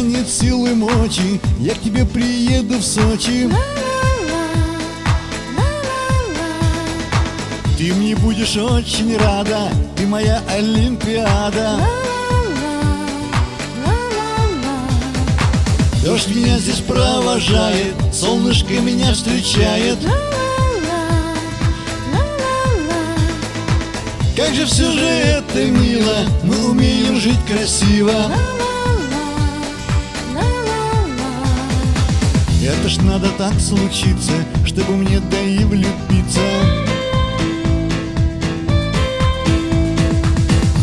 нет силы мочи Я к тебе приеду в Сочи. Ты мне будешь очень рада Ты моя Олимпиада. Дождь меня здесь провожает Солнышко меня встречает. Как же все же это мило Мы умеем жить красиво Это ж надо так случиться Чтобы мне да и влюбиться.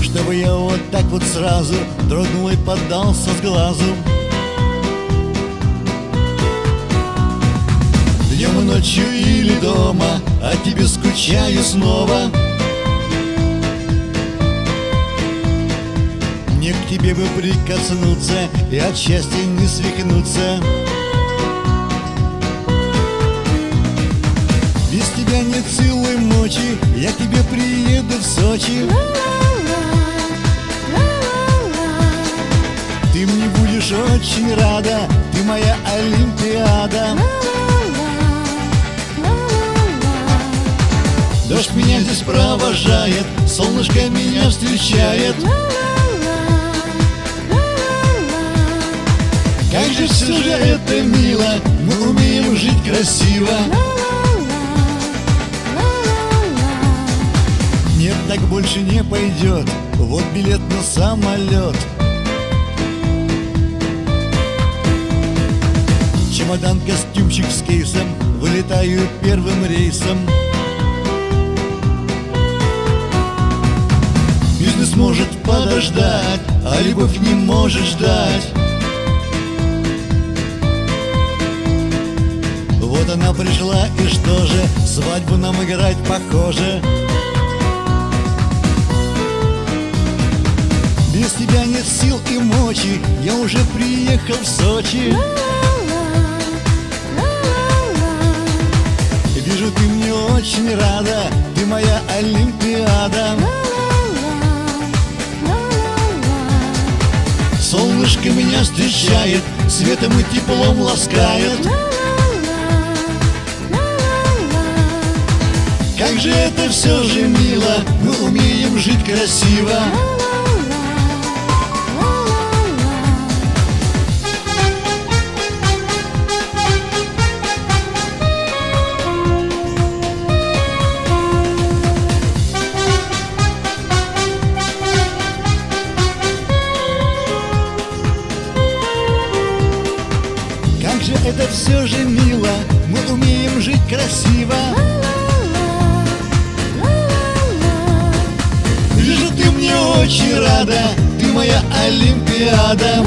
Чтобы я вот так вот сразу Дрогнул и поддался с глазу. Днем и ночью или дома О тебе скучаю снова. Мне к тебе бы прикоснуться И от счастья не свихнуться Без тебя нет силы мочи. Я к тебе приеду в Сочи. Ты мне будешь очень рада. Ты моя Олимпиада. Дождь меня здесь провожает Солнышко меня встречает. Как же все же это мило Мы умеем жить красиво больше не пойдет. Вот билет на самолет. Чемодан, костюмчик с кейсом. Вылетаю первым рейсом. Бизнес может подождать А любовь не может ждать. Вот она пришла и что же? Свадьбу нам играть похоже Без тебя нет сил и мочи Я уже приехал в Сочи. Вижу, ты мне очень рада Ты моя Олимпиада. Солнышко меня встречает Светом и теплом ласкает. Как же это все же мило Мы умеем жить красиво же это все же мило. Мы умеем жить красиво. Вижу, ты мне очень рада. Ты моя Олимпиада